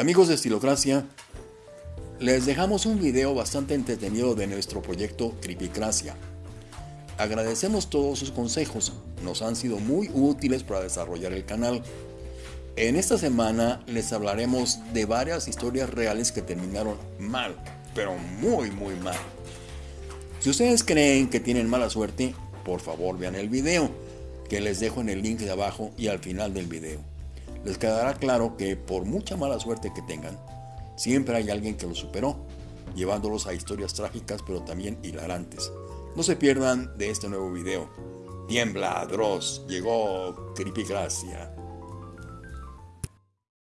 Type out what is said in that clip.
Amigos de Estilocracia, les dejamos un video bastante entretenido de nuestro proyecto Creepycracia. Agradecemos todos sus consejos, nos han sido muy útiles para desarrollar el canal. En esta semana les hablaremos de varias historias reales que terminaron mal, pero muy muy mal. Si ustedes creen que tienen mala suerte, por favor vean el video, que les dejo en el link de abajo y al final del video les quedará claro que por mucha mala suerte que tengan, siempre hay alguien que lo superó, llevándolos a historias trágicas pero también hilarantes. No se pierdan de este nuevo video. Tiembla, Dross, llegó Creepy.